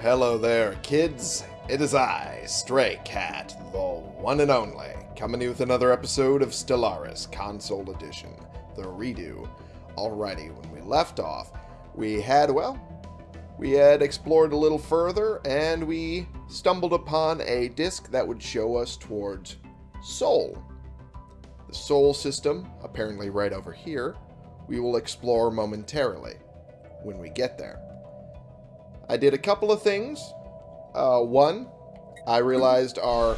Hello there, kids. It is I, Stray Cat, the one and only, coming to you with another episode of Stellaris Console Edition, the redo. Alrighty, when we left off, we had, well, we had explored a little further, and we stumbled upon a disk that would show us towards Sol. The Sol system, apparently right over here, we will explore momentarily when we get there. I did a couple of things. Uh, one, I realized our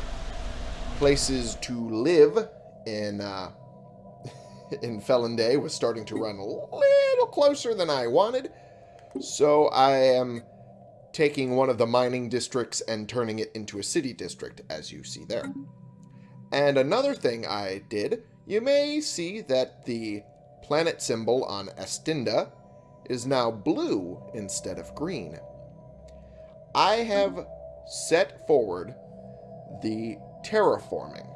places to live in uh, in Felon Day was starting to run a little closer than I wanted. So I am taking one of the mining districts and turning it into a city district, as you see there. And another thing I did, you may see that the planet symbol on Estinda is now blue instead of green. I have set forward the terraforming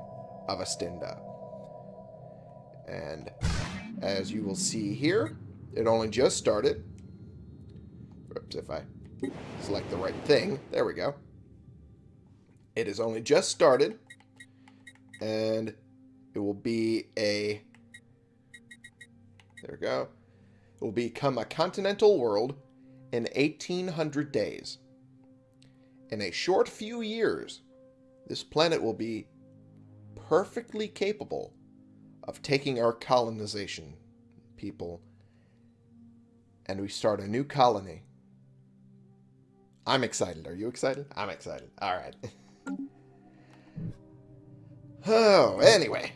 of Estinda. And as you will see here, it only just started. Oops, if I select the right thing. There we go. It has only just started. And it will be a... There we go. It will become a continental world in 1800 days. In a short few years, this planet will be perfectly capable of taking our colonization people and we start a new colony. I'm excited. Are you excited? I'm excited. All right. oh, anyway.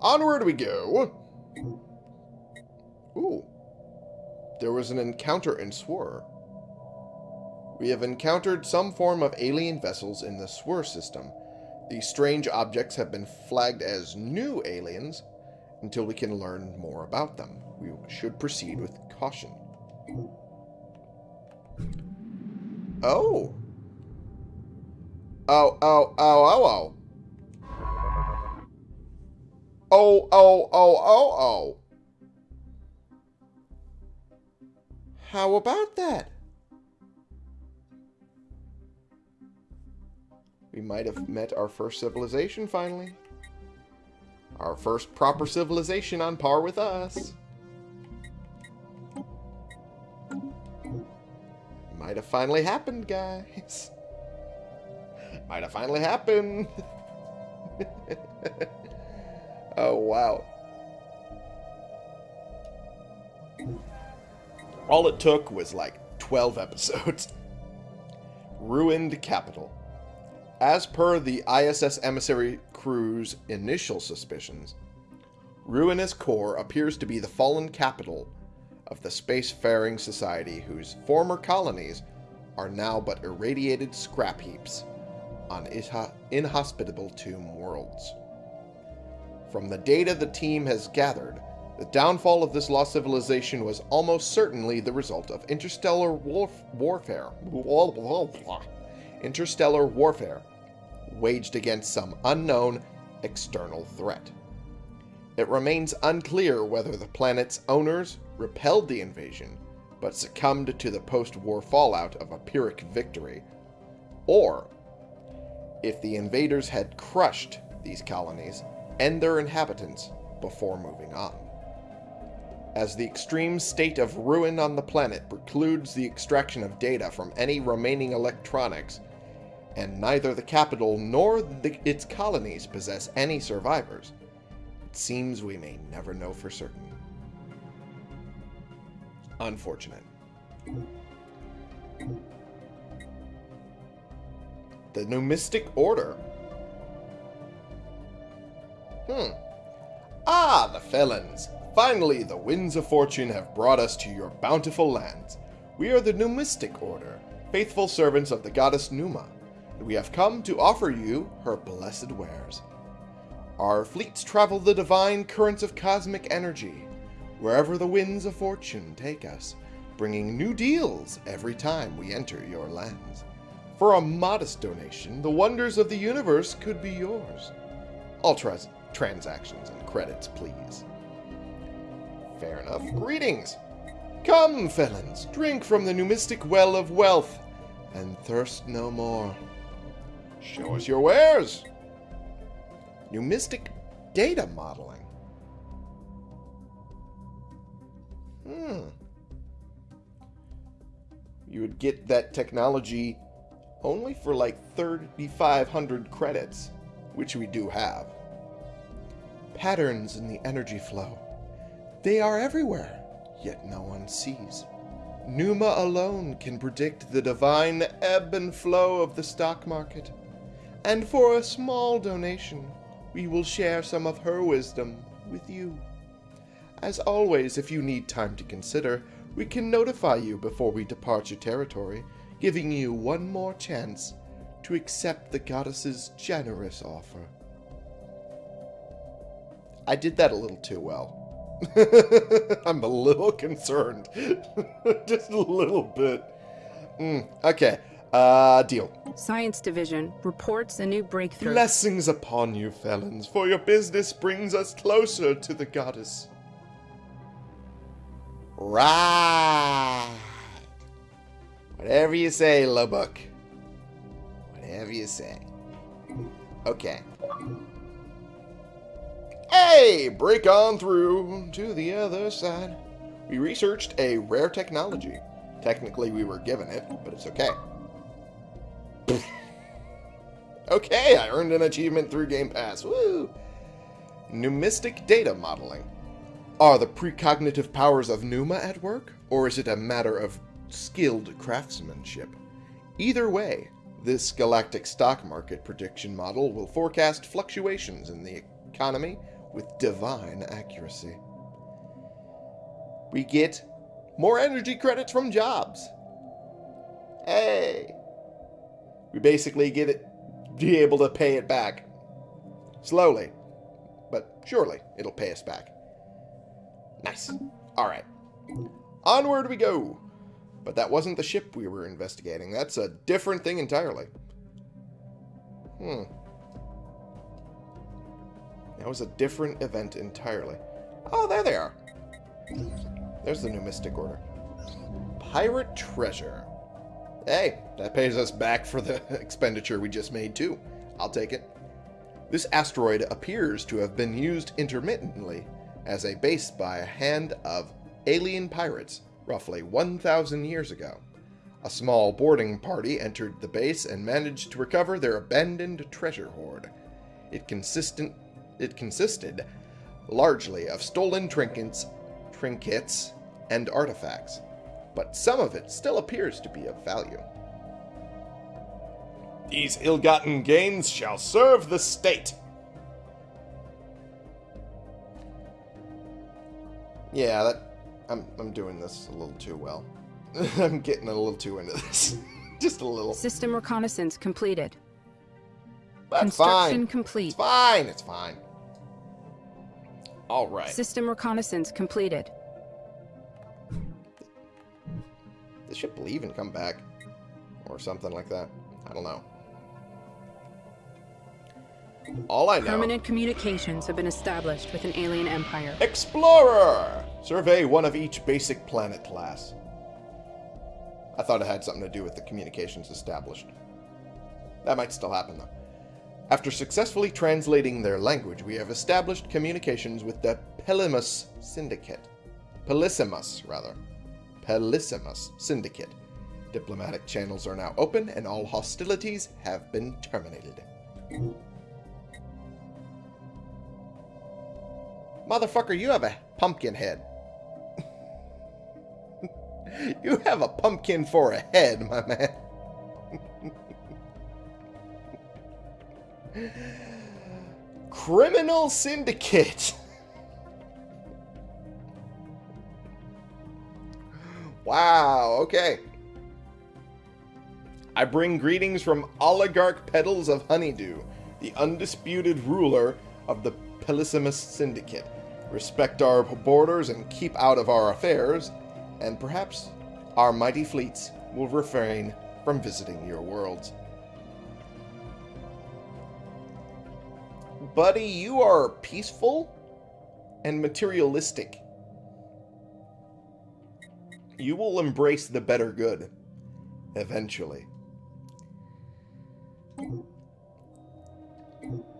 Onward we go. Ooh. There was an encounter in Swir. We have encountered some form of alien vessels in the Swir system. These strange objects have been flagged as new aliens until we can learn more about them. We should proceed with caution. Oh. Oh, oh, oh, oh, oh. Oh, oh, oh, oh, oh. How about that? We might have met our first civilization finally. Our first proper civilization on par with us. Might have finally happened, guys. Might have finally happened. oh, wow. All it took was like 12 episodes. Ruined Capital. As per the ISS emissary crew's initial suspicions, Ruinous Core appears to be the fallen capital of the spacefaring society whose former colonies are now but irradiated scrap heaps on inhospitable tomb worlds. From the data the team has gathered, the downfall of this lost civilization was almost certainly the result of interstellar warf warfare. Interstellar warfare waged against some unknown external threat. It remains unclear whether the planet's owners repelled the invasion but succumbed to the post-war fallout of a Pyrrhic victory, or if the invaders had crushed these colonies and their inhabitants before moving on. As the extreme state of ruin on the planet precludes the extraction of data from any remaining electronics, and neither the capital nor the, its colonies possess any survivors, it seems we may never know for certain. Unfortunate. The Numistic Order. Hmm. Ah, the felons. Finally, the winds of fortune have brought us to your bountiful lands. We are the Numistic Order, faithful servants of the goddess Numa, we have come to offer you her blessed wares. Our fleets travel the divine currents of cosmic energy, wherever the winds of fortune take us, bringing new deals every time we enter your lands. For a modest donation, the wonders of the universe could be yours. All trans transactions and credits, please. Fair enough. Greetings! Come, felons, drink from the numistic well of wealth, and thirst no more. Show us your wares. Numistic data modeling. Hmm. You would get that technology only for like 3,500 credits, which we do have. Patterns in the energy flow. They are everywhere, yet no one sees. Numa alone can predict the divine ebb and flow of the stock market. And for a small donation, we will share some of her wisdom with you. As always, if you need time to consider, we can notify you before we depart your territory, giving you one more chance to accept the goddess's generous offer. I did that a little too well. I'm a little concerned. Just a little bit. Mm, okay. Uh, deal. Science Division reports a new breakthrough. Blessings upon you, felons, for your business brings us closer to the goddess. Right. Whatever you say, Lubbock. Whatever you say. Okay. Hey, break on through to the other side. We researched a rare technology. Technically, we were given it, but it's okay. okay, I earned an achievement through Game Pass. Woo! Numistic data modeling. Are the precognitive powers of Numa at work, or is it a matter of skilled craftsmanship? Either way, this galactic stock market prediction model will forecast fluctuations in the economy with divine accuracy. We get more energy credits from jobs. Hey! We basically get it, be able to pay it back. Slowly, but surely it'll pay us back. Nice. Alright. Onward we go. But that wasn't the ship we were investigating. That's a different thing entirely. Hmm. That was a different event entirely. Oh, there they are. There's the Numistic Order. Pirate Treasure. Hey, that pays us back for the expenditure we just made, too. I'll take it. This asteroid appears to have been used intermittently as a base by a hand of alien pirates roughly 1,000 years ago. A small boarding party entered the base and managed to recover their abandoned treasure hoard. It consistent it consisted largely of stolen trinkets, trinkets and artifacts, but some of it still appears to be of value. These ill-gotten gains shall serve the state. Yeah, that I'm I'm doing this a little too well. I'm getting a little too into this. Just a little. System reconnaissance completed. That's Construction fine. complete. It's fine. It's fine. All right. System reconnaissance completed. Ship leave and come back, or something like that. I don't know. All I know. Permanent communications have been established with an alien empire. Explorer! Survey one of each basic planet class. I thought it had something to do with the communications established. That might still happen, though. After successfully translating their language, we have established communications with the Pelimus Syndicate. Pelissimus, rather. Pelissimus Syndicate. Diplomatic channels are now open, and all hostilities have been terminated. Motherfucker, you have a pumpkin head. you have a pumpkin for a head, my man. Criminal Syndicate. Wow, okay. I bring greetings from Oligarch Petals of Honeydew, the undisputed ruler of the Pelissimus Syndicate. Respect our borders and keep out of our affairs, and perhaps our mighty fleets will refrain from visiting your worlds. Buddy, you are peaceful and materialistic. You will embrace the better good. Eventually.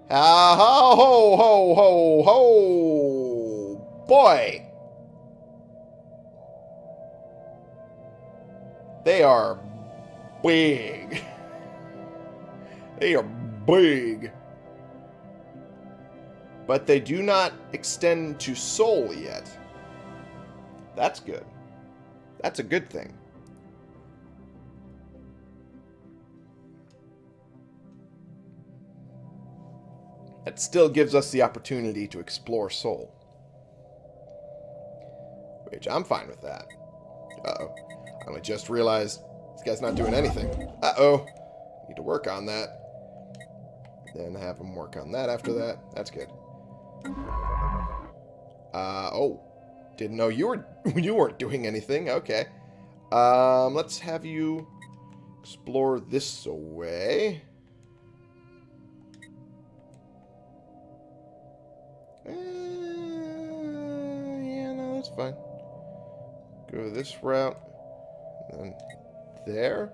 Ah, ho, ho, ho, ho, ho, boy. They are big. They are big. But they do not extend to Sol yet. That's good. That's a good thing. It still gives us the opportunity to explore Sol. Which I'm fine with that. Uh-oh. I only just realized this guy's not doing anything. Uh-oh. Need to work on that. Then have him work on that after that. That's good. Uh, oh. Didn't know you were you weren't doing anything. Okay. Um, let's have you explore this away. Uh, yeah, no, that's fine. Go this route. Then there.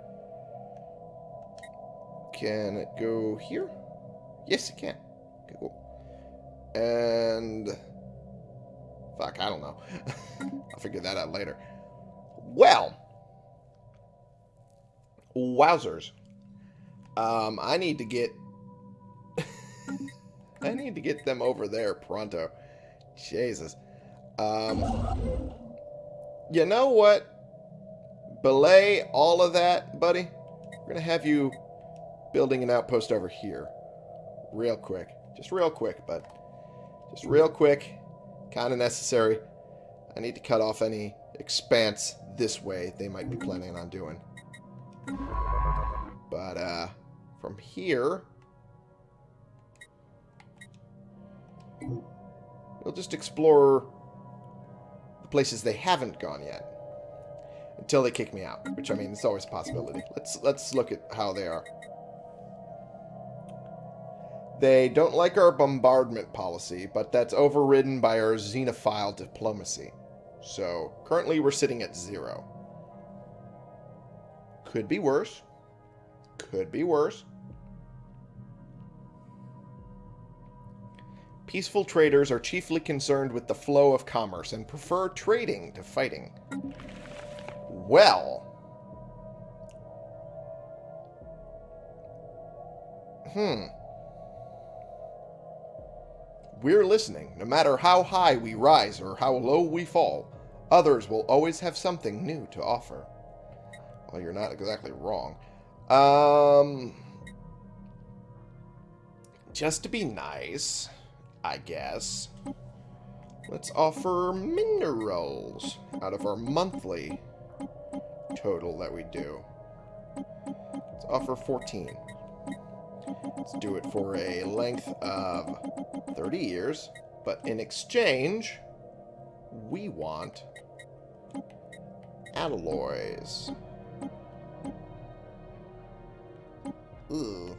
Can it go here? Yes, it can. Okay, cool. And... Fuck, I don't know. I'll figure that out later. Well. Wowzers. Um, I need to get... I need to get them over there pronto. Jesus. Um, you know what? Belay all of that, buddy. We're going to have you building an outpost over here. Real quick. Just real quick, but just real quick. Kind of necessary. I need to cut off any expanse this way they might be planning on doing. But, uh, from here... We'll just explore the places they haven't gone yet. Until they kick me out. Which, I mean, it's always a possibility. Let's, let's look at how they are. They don't like our bombardment policy, but that's overridden by our xenophile diplomacy. So, currently we're sitting at zero. Could be worse. Could be worse. Peaceful traders are chiefly concerned with the flow of commerce and prefer trading to fighting. Well. Hmm. We're listening. No matter how high we rise or how low we fall, others will always have something new to offer. Well, you're not exactly wrong. Um, just to be nice, I guess, let's offer minerals out of our monthly total that we do. Let's offer 14. Let's do it for a length of 30 years. But in exchange, we want alloys. Ooh.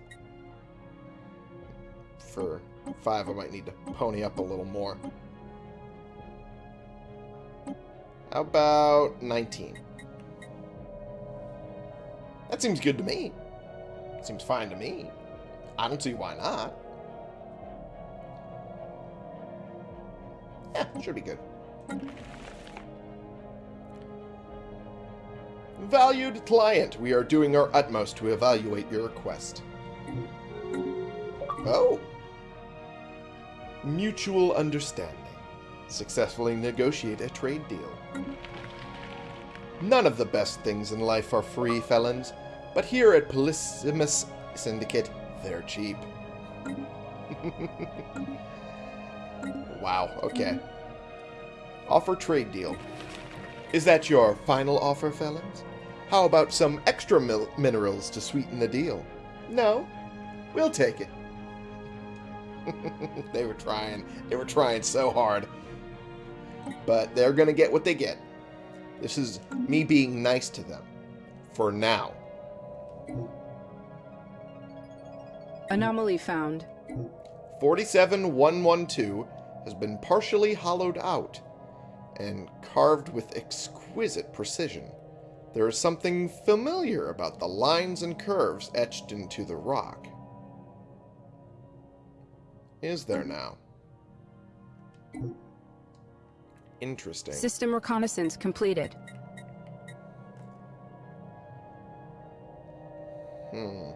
For five, I might need to pony up a little more. How about 19? That seems good to me. Seems fine to me. I don't see why not. Yeah, should be good. Valued client, we are doing our utmost to evaluate your request. Oh. Mutual understanding. Successfully negotiate a trade deal. None of the best things in life are free, felons, but here at Polysimus Syndicate, they're cheap. wow, okay. Offer trade deal. Is that your final offer, felons? How about some extra minerals to sweeten the deal? No? We'll take it. they were trying. They were trying so hard. But they're going to get what they get. This is me being nice to them. For now. Anomaly found. 47112 has been partially hollowed out. and carved with exquisite precision. There is something familiar about the lines and curves etched into the rock. Is there now? Interesting. System reconnaissance completed. Hmm.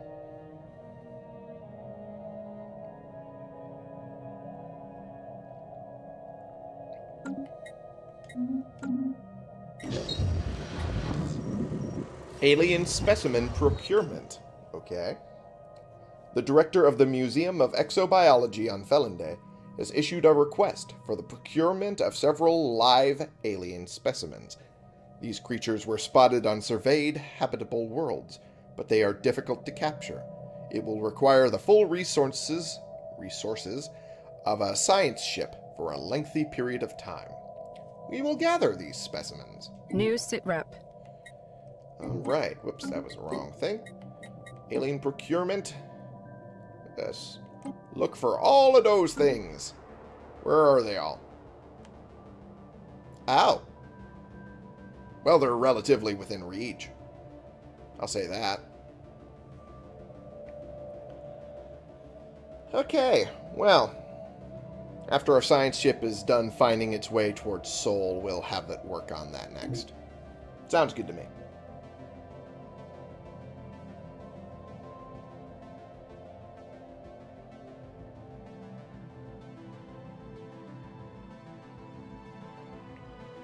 Alien specimen procurement. Okay. The director of the Museum of Exobiology on Felonday has issued a request for the procurement of several live alien specimens. These creatures were spotted on surveyed habitable worlds, but they are difficult to capture. It will require the full resources resources of a science ship for a lengthy period of time. We will gather these specimens. New sitrep. Alright, whoops, that was the wrong thing. Alien procurement. Yes. Look for all of those things. Where are they all? Ow. Well, they're relatively within reach. I'll say that. Okay, well, after our science ship is done finding its way towards Sol, we'll have it work on that next. Sounds good to me.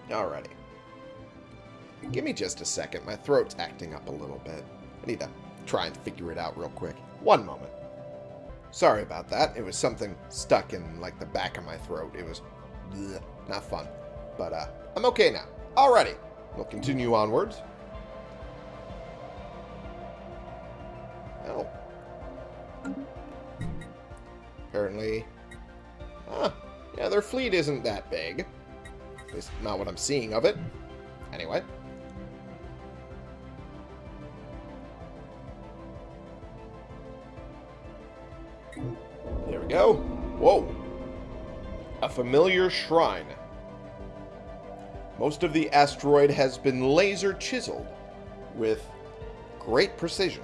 Alrighty. Give me just a second. My throat's acting up a little bit. I need to try and figure it out real quick. One moment. Sorry about that. It was something stuck in, like, the back of my throat. It was bleh, not fun. But, uh, I'm okay now. Alrighty. We'll continue onwards. Oh. Apparently... Ah, yeah, their fleet isn't that big. At least not what I'm seeing of it. Anyway. We go. Whoa. A familiar shrine. Most of the asteroid has been laser chiseled with great precision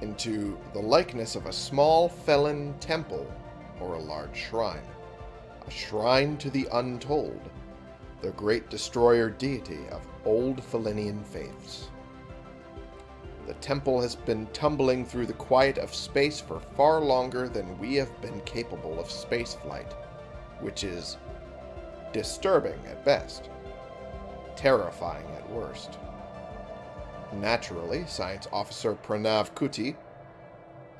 into the likeness of a small felon temple or a large shrine. A shrine to the untold, the great destroyer deity of old Felinian faiths. The temple has been tumbling through the quiet of space for far longer than we have been capable of spaceflight, which is disturbing at best, terrifying at worst. Naturally, Science Officer Pranav Kuti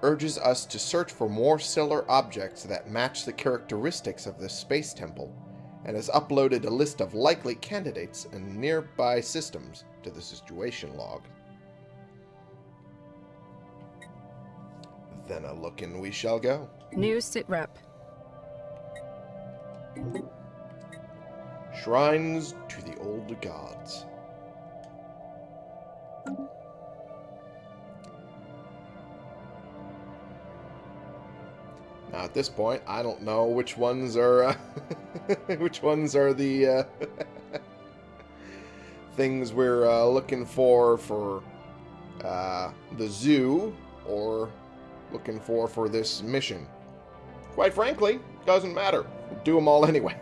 urges us to search for more stellar objects that match the characteristics of this space temple and has uploaded a list of likely candidates and nearby systems to the situation log. Then a lookin' we shall go. New sitrep. Shrines to the old gods. Now at this point, I don't know which ones are uh, which ones are the uh, things we're uh, looking for for uh, the zoo or looking for for this mission. Quite frankly, doesn't matter. We'll do them all anyway.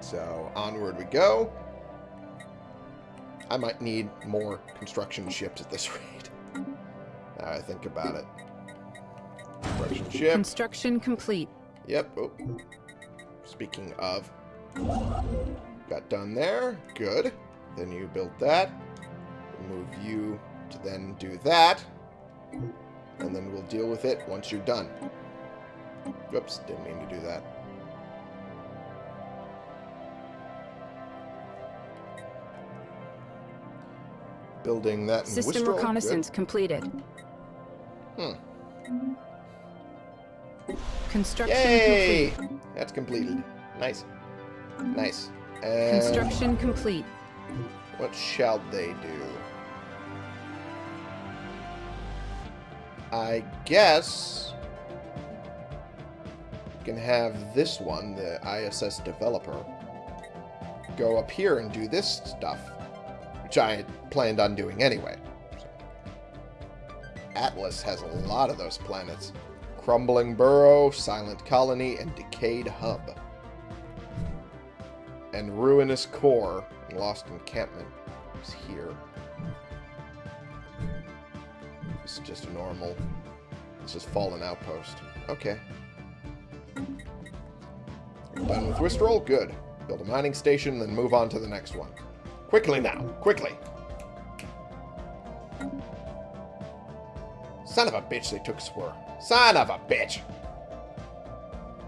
So onward we go. I might need more construction ships at this rate. Now I think about it. Construction ship. Construction complete. Yep. Oh. Speaking of. Got done there. Good. Then you built that. Move you to then do that. And then we'll deal with it once you're done. Whoops, didn't mean to do that. Building that in System reconnaissance completed. Hmm. Construction Yay! complete. That's completed. Nice. Nice. And Construction complete. what shall they do? I guess can have this one, the ISS developer, go up here and do this stuff, which I planned on doing anyway. Atlas has a lot of those planets. Crumbling Burrow, Silent Colony, and Decayed Hub. And Ruinous Core Lost Encampment is here. Is just a normal... It's just Fallen Outpost. Okay. Done with Wistrel? Good. Build a mining station, then move on to the next one. Quickly now. Quickly. Son of a bitch, they took Swir. Son of a bitch!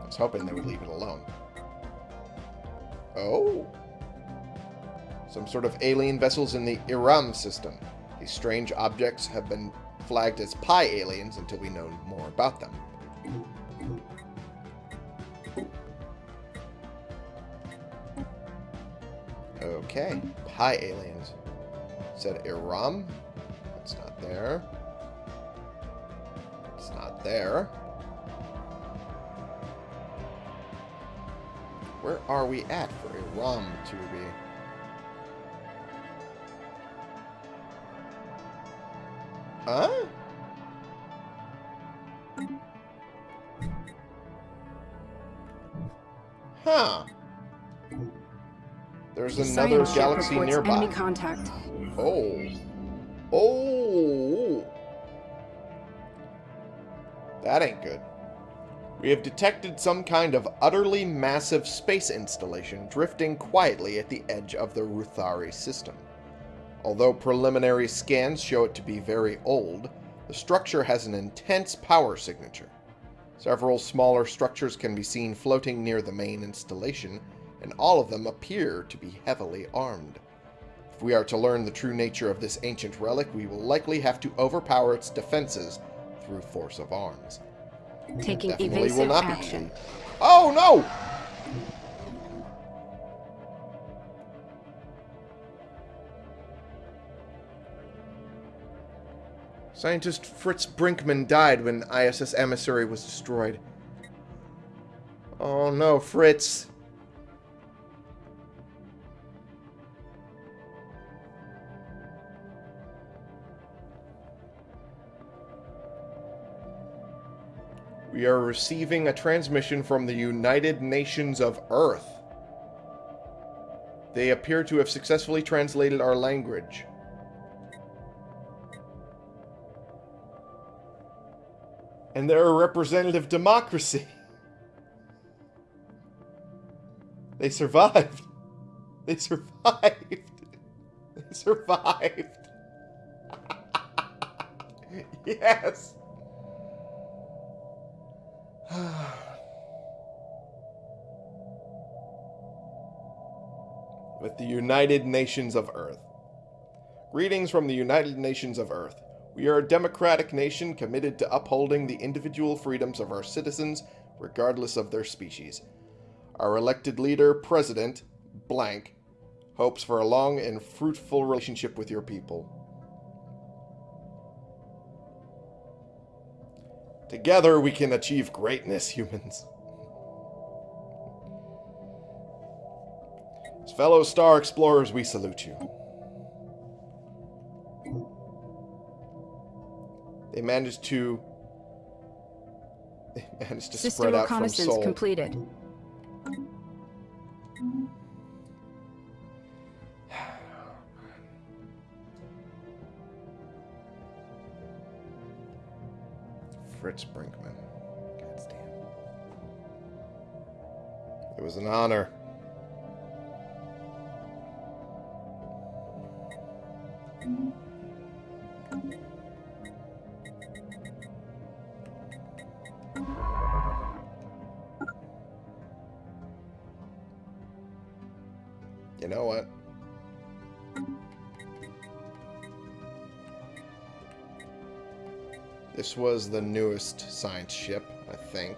I was hoping they would leave it alone. Oh? Some sort of alien vessels in the Iram system. These strange objects have been flagged as Pi aliens until we know more about them. Okay, Pi aliens. Said Iram. It's not there. It's not there. Where are we at for Iram to be? Huh? Huh. There's The another science galaxy nearby. Enemy contact. Oh. Oh. That ain't good. We have detected some kind of utterly massive space installation drifting quietly at the edge of the Ruthari system. Although preliminary scans show it to be very old, the structure has an intense power signature. Several smaller structures can be seen floating near the main installation, and all of them appear to be heavily armed. If we are to learn the true nature of this ancient relic, we will likely have to overpower its defenses through force of arms. Taking evasive action. Oh no! Scientist Fritz Brinkman died when ISS Emissary was destroyed. Oh no, Fritz. We are receiving a transmission from the United Nations of Earth. They appear to have successfully translated our language. And they're a representative democracy. They survived. They survived. They survived. yes. With the United Nations of Earth. Greetings from the United Nations of Earth. We are a democratic nation committed to upholding the individual freedoms of our citizens, regardless of their species. Our elected leader, President Blank, hopes for a long and fruitful relationship with your people. Together we can achieve greatness, humans. As fellow star explorers, we salute you. They managed to. They managed to System spread out from reconnaissance Sol. completed. Fritz Brinkman. God damn. It was an honor. You was the newest science ship, I think.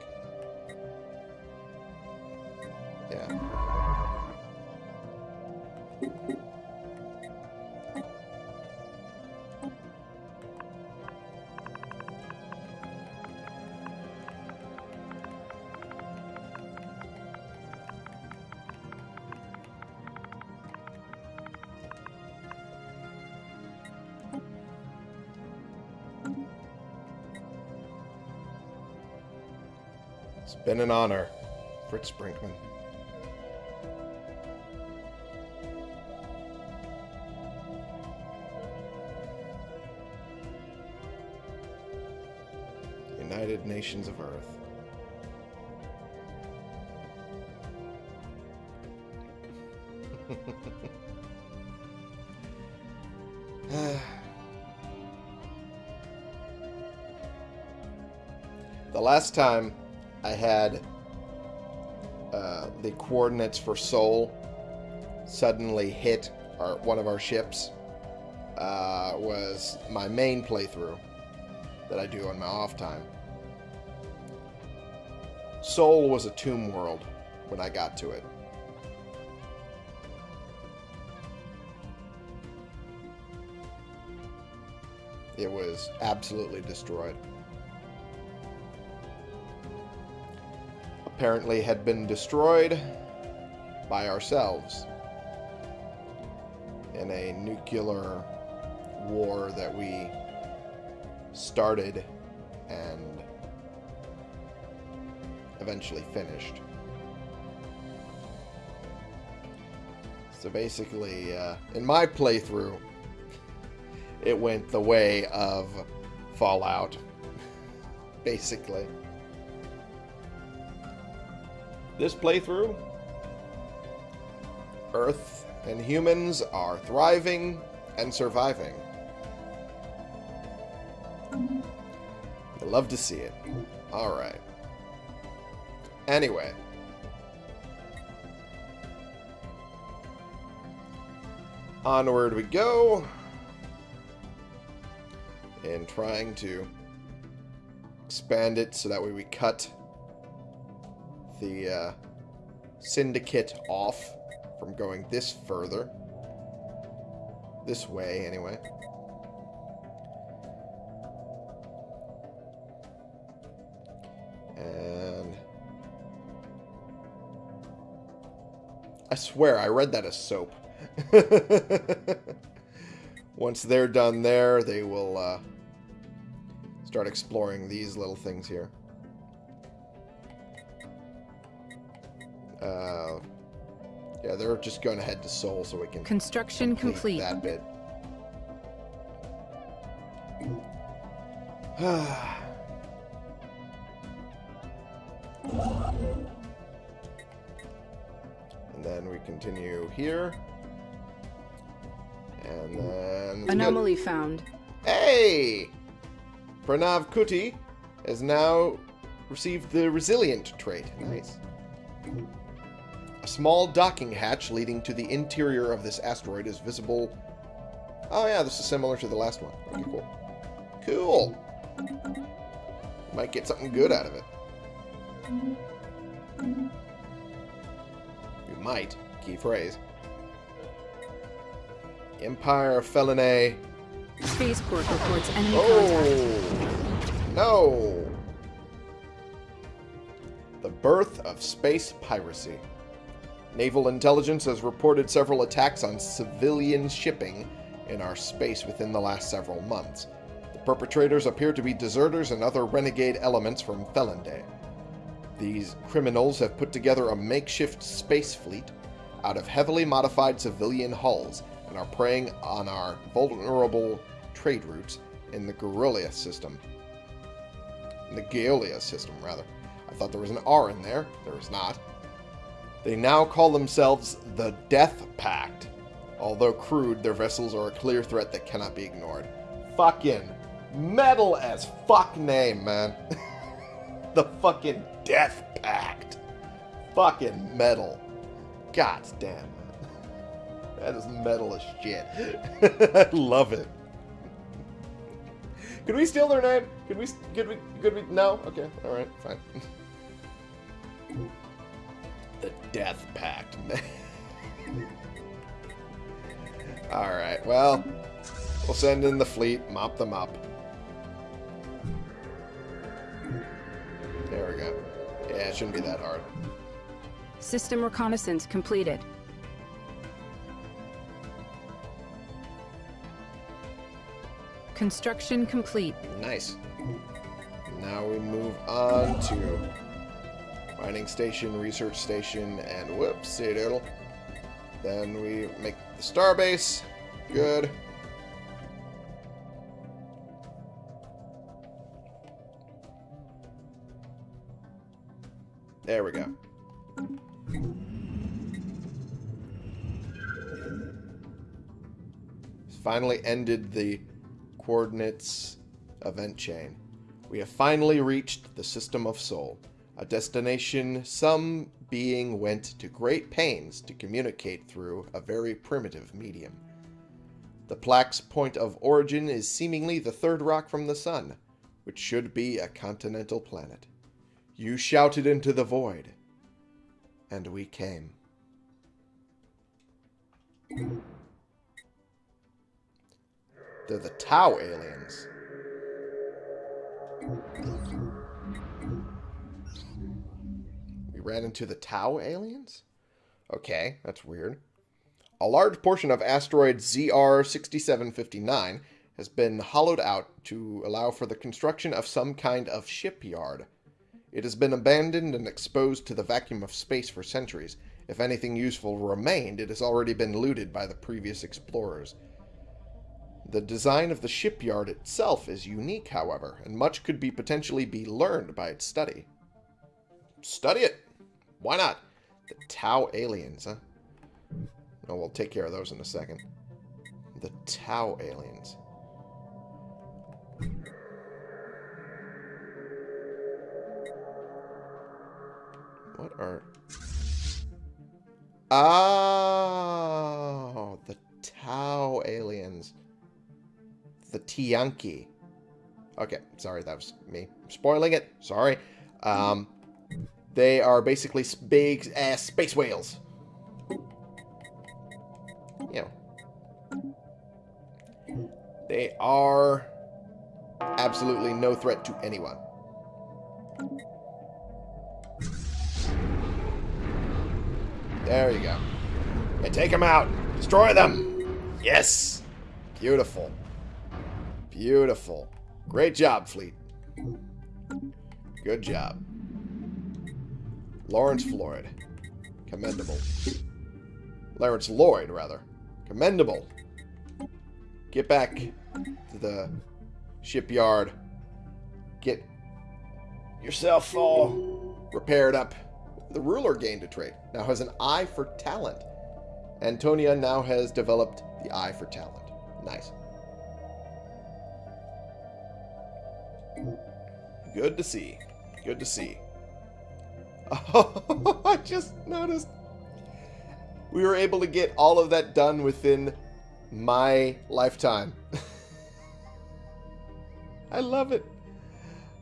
Been an honor, Fritz Brinkman. United Nations of Earth. the last time I had uh, the coordinates for Sol suddenly hit our, one of our ships uh, was my main playthrough that I do on my off time. Sol was a tomb world when I got to it. It was absolutely destroyed. Apparently had been destroyed by ourselves in a nuclear war that we started and eventually finished. So basically, uh, in my playthrough, it went the way of Fallout. basically. This playthrough, Earth and humans are thriving and surviving. I love to see it. Alright. Anyway. Onward we go. And trying to expand it so that way we cut the uh, syndicate off from going this further. This way, anyway. And... I swear, I read that as soap. Once they're done there, they will uh, start exploring these little things here. Uh, yeah, they're just going to head to Sol so we can Construction complete. that bit. and then we continue here. And then... Anomaly found. Hey! Pranav Kuti has now received the Resilient trait. Nice. A small docking hatch leading to the interior of this asteroid is visible. Oh yeah, this is similar to the last one. Okay, cool. Cool! Might get something good out of it. You might. Key phrase. Empire Felinae. Spaceport reports enemy oh. contact. Oh! No! The birth of space piracy. Naval intelligence has reported several attacks on civilian shipping in our space within the last several months. The perpetrators appear to be deserters and other renegade elements from Felinde. These criminals have put together a makeshift space fleet out of heavily modified civilian hulls and are preying on our vulnerable trade routes in the Guerrilla system. In the Gaeolia system, rather. I thought there was an R in there. There is not. They now call themselves the Death Pact. Although crude, their vessels are a clear threat that cannot be ignored. Fucking metal as fuck name, man. the fucking Death Pact. Fucking metal. God damn. That is metal as shit. I love it. Could we steal their name? Could we? Could we? Could we? No. Okay. All right. Fine. The Death Pact. all right. Well, we'll send in the fleet, mop them up. There we go. Yeah, it shouldn't be that hard. System reconnaissance completed. Construction complete. Nice. Now we move on to Mining station, research station, and whoopsie doodle. Then we make the starbase. Good. There we go. Finally ended the coordinates event chain. We have finally reached the system of Sol, a destination some being went to great pains to communicate through a very primitive medium. The plaque's point of origin is seemingly the third rock from the sun, which should be a continental planet. You shouted into the void, and we came. They're the Tau aliens. Ran into the Tau aliens? Okay, that's weird. A large portion of asteroid ZR6759 has been hollowed out to allow for the construction of some kind of shipyard. It has been abandoned and exposed to the vacuum of space for centuries. If anything useful remained, it has already been looted by the previous explorers. The design of the shipyard itself is unique, however, and much could be potentially be learned by its study. Study it! Why not? The Tau aliens, huh? Oh, we'll take care of those in a second. The Tau aliens. What are... Oh, the Tau aliens. The Tiyanki. Okay, sorry, that was me spoiling it. Sorry. Um, they are basically big ass space whales. You know. They are absolutely no threat to anyone. There you go. And take them out. Destroy them. Yes. Beautiful. Beautiful. Great job, fleet. Good job. Lawrence Floyd. Commendable. Lawrence Lloyd, rather. Commendable. Get back to the shipyard. Get yourself all repaired up. The ruler gained a trait. Now has an eye for talent. Antonia now has developed the eye for talent. Nice. Good to see. Good to see. Oh, I just noticed. We were able to get all of that done within my lifetime. I love it.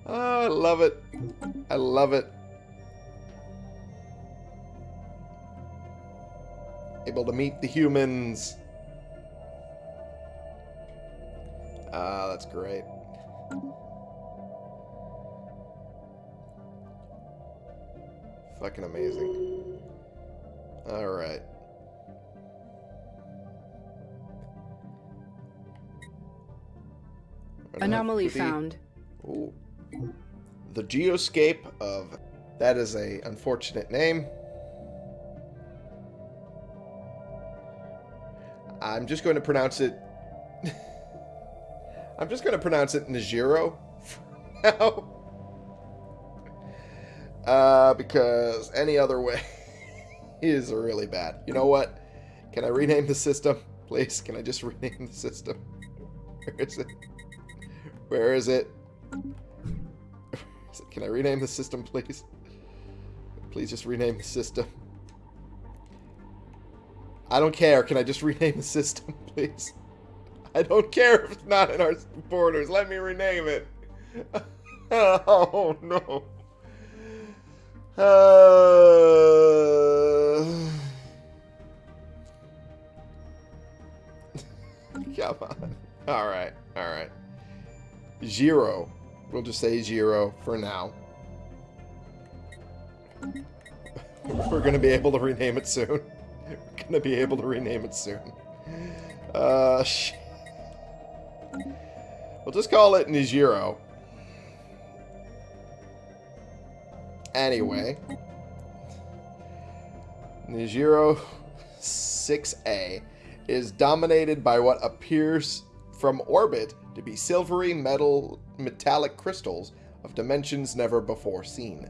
Oh, I love it. I love it. Able to meet the humans. Ah, that's great. Fucking amazing. Alright. Anomaly found. Ooh. The Geoscape of... That is a unfortunate name. I'm just going to pronounce it... I'm just going to pronounce it Najiro now. Uh, because any other way is really bad. You know what? Can I rename the system? Please, can I just rename the system? Where is it? Where is it? Can I rename the system, please? Please just rename the system. I don't care. Can I just rename the system, please? I don't care if it's not in our borders. Let me rename it. oh, no. Uh... Come on. Alright, alright. Zero. We'll just say zero for now. We're going to be able to rename it soon. We're going to be able to rename it soon. Uh, We'll just call it Nijiro. Anyway. Nijiro 6A is dominated by what appears from orbit to be silvery metal metallic crystals of dimensions never before seen.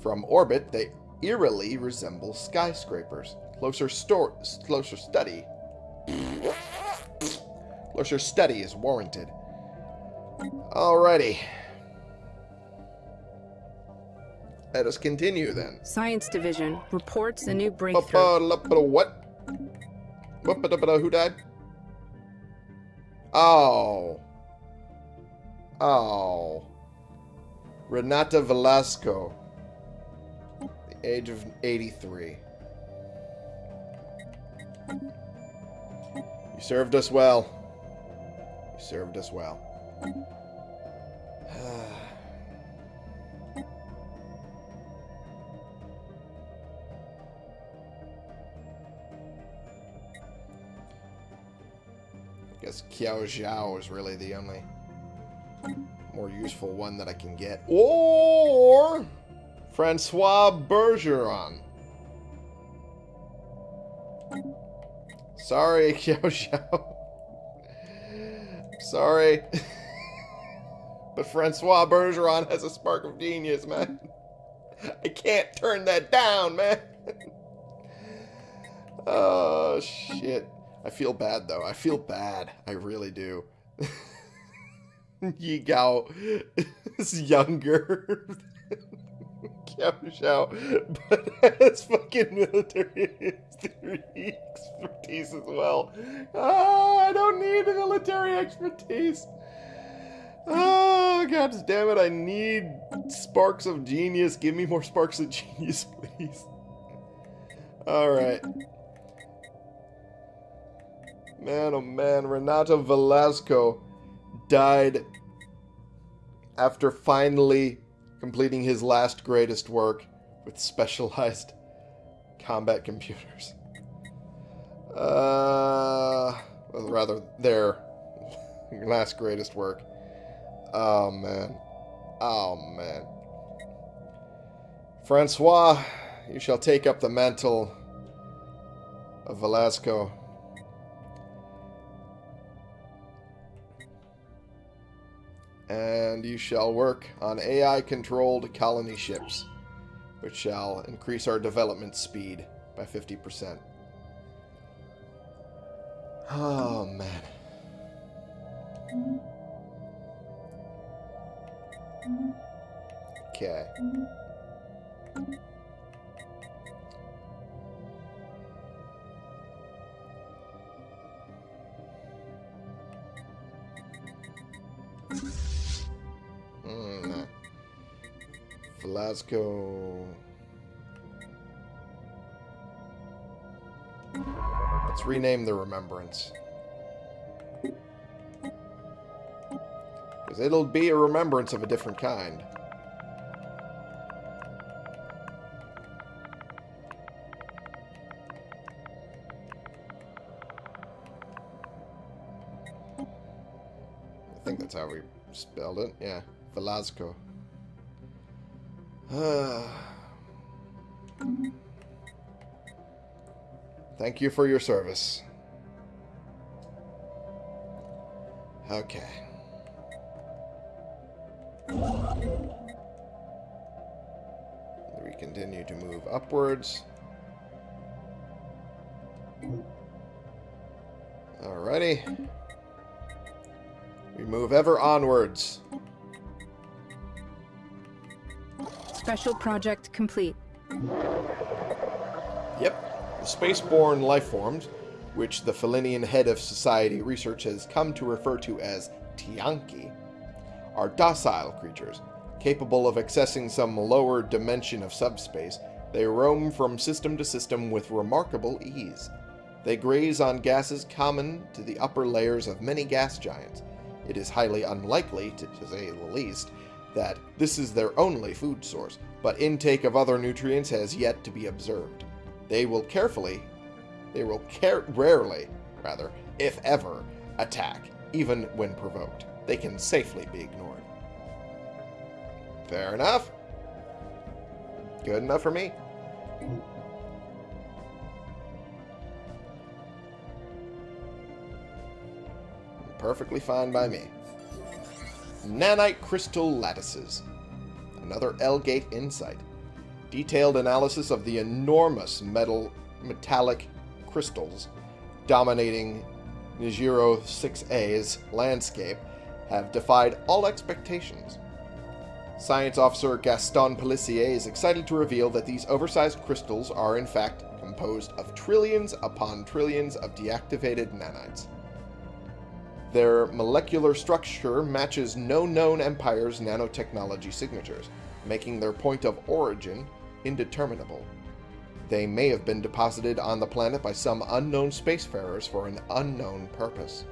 From orbit, they eerily resemble skyscrapers. Closer, closer study. closer study is warranted. Alrighty. Let us continue then. Science Division reports a new breakthrough. What? Who died? Oh. Oh. Renata Velasco. The age of 83. You served us well. You served us well. Guess Kiao Zhao is really the only mm. more useful one that I can get. Or Francois Bergeron. Mm. Sorry, Kiao Zhao. Sorry. but Francois Bergeron has a spark of genius, man. I can't turn that down, man. oh, shit. I feel bad, though. I feel bad. I really do. Yi Gao is younger Kiao Xiao, but has fucking military expertise as well. Ah, I don't need military expertise. Oh, god damn it, I need sparks of genius. Give me more sparks of genius, please. Alright. Man, oh man, Renato Velasco died after finally completing his last greatest work with specialized combat computers. Uh, rather, their last greatest work. Oh, man. Oh, man. Francois, you shall take up the mantle of Velasco. And you shall work on AI-controlled colony ships, which shall increase our development speed by 50%. Oh, man. Okay. Velasco. Let's rename the Remembrance. Because it'll be a remembrance of a different kind. I think that's how we spelled it. Yeah, Velasco. Thank you for your service. Okay. We continue to move upwards. Alrighty. We move ever onwards. Special project complete. Yep. The spaceborne lifeforms, which the Felinian head of society research has come to refer to as Tiyanki, are docile creatures, capable of accessing some lower dimension of subspace. They roam from system to system with remarkable ease. They graze on gases common to the upper layers of many gas giants. It is highly unlikely, to, to say the least, that this is their only food source, but intake of other nutrients has yet to be observed. They will carefully, they will care rarely, rather, if ever, attack, even when provoked. They can safely be ignored. Fair enough. Good enough for me. Perfectly fine by me. Nanite crystal lattices. Another L-Gate insight. Detailed analysis of the enormous metal metallic crystals dominating Nijiro 6A's landscape have defied all expectations. Science officer Gaston Pellissier is excited to reveal that these oversized crystals are in fact composed of trillions upon trillions of deactivated nanites. Their molecular structure matches no known empire's nanotechnology signatures, making their point of origin indeterminable. They may have been deposited on the planet by some unknown spacefarers for an unknown purpose.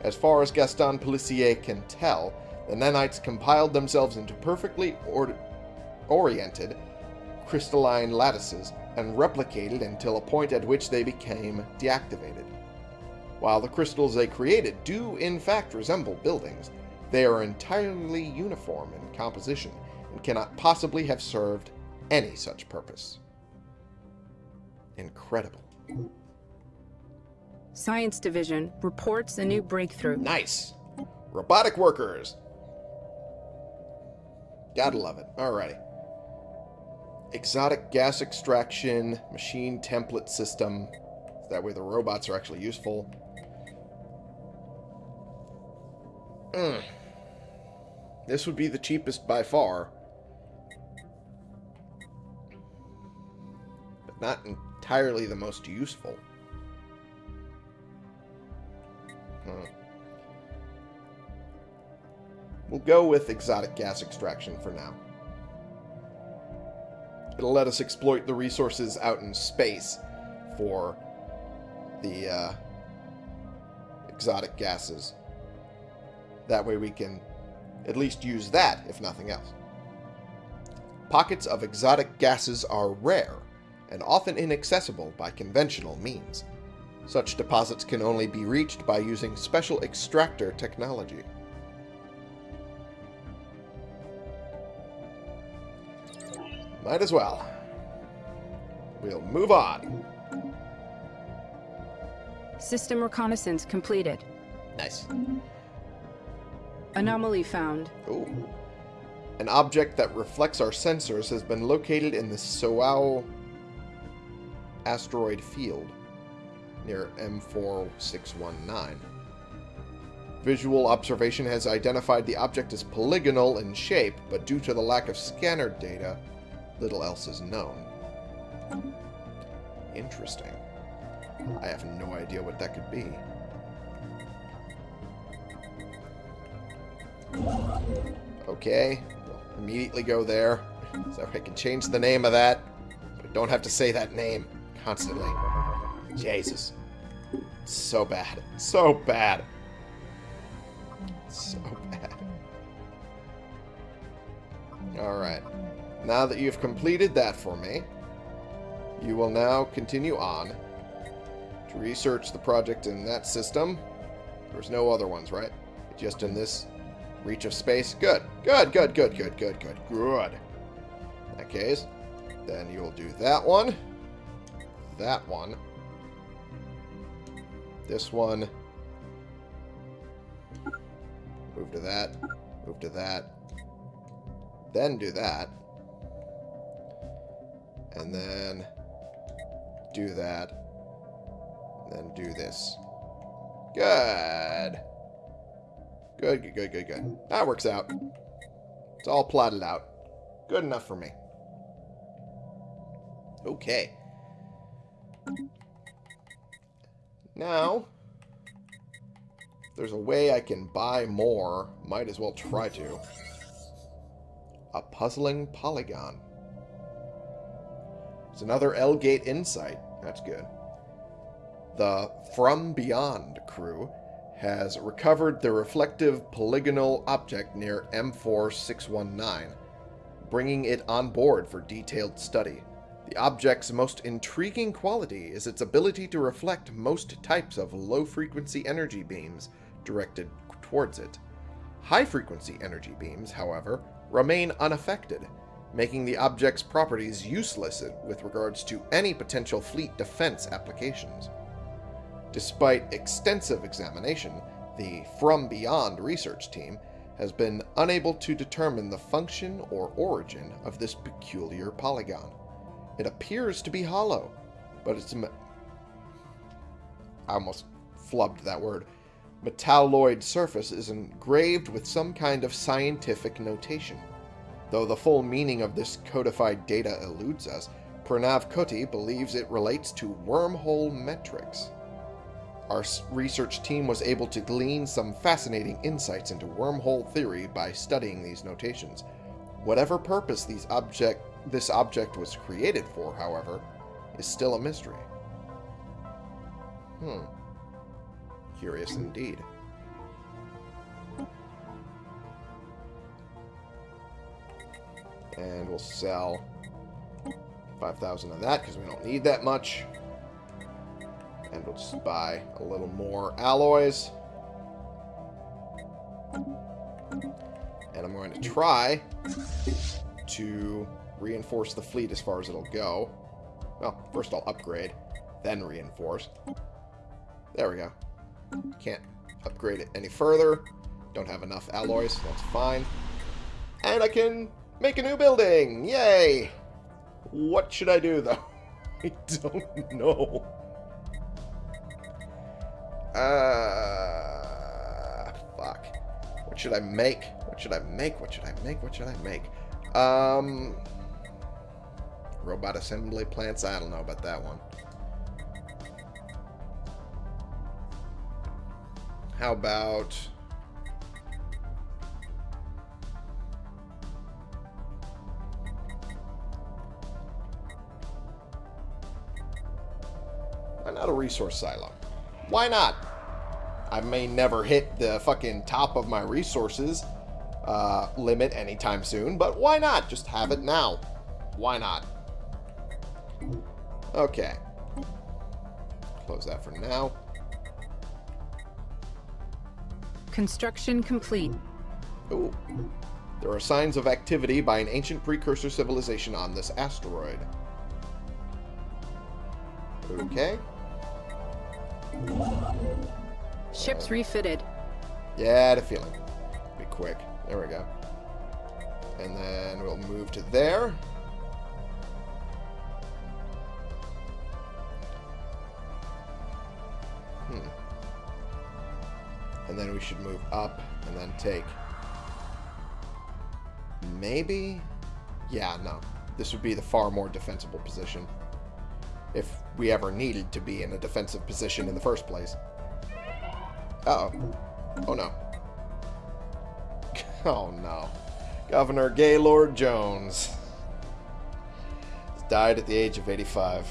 As far as Gaston Pellissier can tell, the nanites compiled themselves into perfectly or oriented crystalline lattices and replicated until a point at which they became deactivated. While the crystals they created do in fact resemble buildings, they are entirely uniform in composition and cannot possibly have served any such purpose. Incredible. Science Division reports a new breakthrough. Nice. Robotic workers. Gotta love it. Alrighty. Exotic gas extraction, machine template system. That way the robots are actually useful. Mm. This would be the cheapest by far. But not entirely the most useful. Hmm. We'll go with exotic gas extraction for now. It'll let us exploit the resources out in space for the uh, exotic gases. That way we can at least use that, if nothing else. Pockets of exotic gases are rare and often inaccessible by conventional means. Such deposits can only be reached by using special extractor technology. Might as well. We'll move on. System reconnaissance completed. Nice. Anomaly found. Ooh. An object that reflects our sensors has been located in the Soao asteroid field near M4619. Visual observation has identified the object as polygonal in shape, but due to the lack of scanner data, little else is known. Mm-hmm. Interesting. I have no idea what that could be. Okay, we'll immediately go there. So I can change the name of that, but I don't have to say that name constantly. Jesus. So bad. So bad. So bad. Alright. Now that you've completed that for me, you will now continue on to research the project in that system. There's no other ones, right? Just in this reach of space. Good. Good, good, good, good, good, good, good. In that case, then you will do that one, that one, this one, move to that, move to that, then do that, and then do that, then do this. Good. Good, good, good, good, good. That works out. It's all plotted out. Good enough for me. Okay. Now, there's a way I can buy more, might as well try to. A puzzling polygon. It's another L-Gate insight. That's good. The From Beyond crew has recovered the reflective polygonal object near M4619, bringing it on board for detailed study. The object's most intriguing quality is its ability to reflect most types of low-frequency energy beams directed towards it. High-frequency energy beams, however, remain unaffected, making the object's properties useless with regards to any potential fleet defense applications. Despite extensive examination, the From Beyond research team has been unable to determine the function or origin of this peculiar polygon. It appears to be hollow, but its... I almost flubbed that word. Metalloid surface is engraved with some kind of scientific notation. Though the full meaning of this codified data eludes us, Pranav Kuti believes it relates to wormhole metrics. Our research team was able to glean some fascinating insights into wormhole theory by studying these notations. Whatever purpose these object, this object was created for, however, is still a mystery. Hmm. Curious indeed. And we'll sell 5,000 of that because we don't need that much. And we'll just buy a little more alloys. And I'm going to try to reinforce the fleet as far as it'll go. Well, first I'll upgrade, then reinforce. There we go. Can't upgrade it any further. Don't have enough alloys, that's fine. And I can make a new building! Yay! What should I do, though? I don't know. Uh, fuck. What should I make? What should I make? What should I make? What should I make? Um, robot assembly plants? I don't know about that one. How about... Why not a resource silo? Why not? I may never hit the fucking top of my resources uh, limit anytime soon, but why not? Just have it now. Why not? Okay. Close that for now. Construction complete. Ooh. There are signs of activity by an ancient precursor civilization on this asteroid. Okay. Ships refitted. Yeah, a feeling. Be quick. There we go. And then we'll move to there. Hmm. And then we should move up and then take... Maybe? Yeah, no. This would be the far more defensible position. If we ever needed to be in a defensive position in the first place. Uh oh Oh, no. Oh, no. Governor Gaylord Jones died at the age of 85.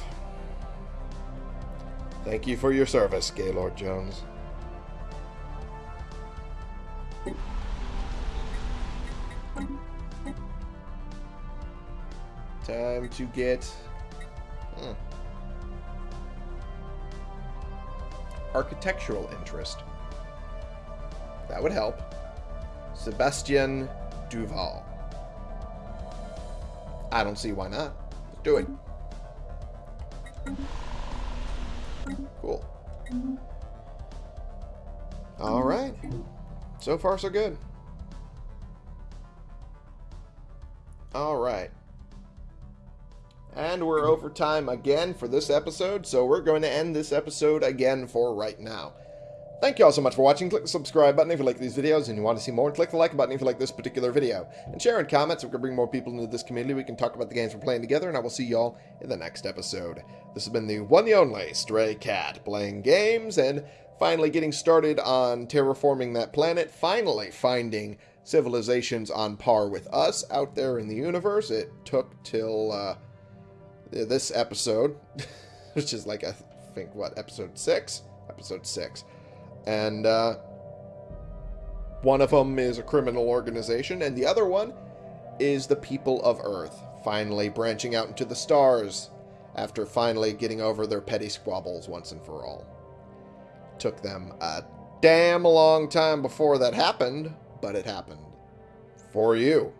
Thank you for your service, Gaylord Jones. Time to get... Architectural interest. That would help. Sebastian Duval. I don't see why not. Let's do it. Cool. Alright. So far, so good. Time again for this episode, so we're going to end this episode again for right now. Thank you all so much for watching. Click the subscribe button if you like these videos and you want to see more. Click the like button if you like this particular video. And share and comment so we can bring more people into this community. We can talk about the games we're playing together. And I will see y'all in the next episode. This has been the one the only Stray Cat. Playing games and finally getting started on terraforming that planet. Finally finding civilizations on par with us out there in the universe. It took till uh, this episode, which is like, I think, what, episode 6? Episode 6 and uh, one of them is a criminal organization, and the other one is the people of Earth, finally branching out into the stars after finally getting over their petty squabbles once and for all. Took them a damn long time before that happened, but it happened. For you.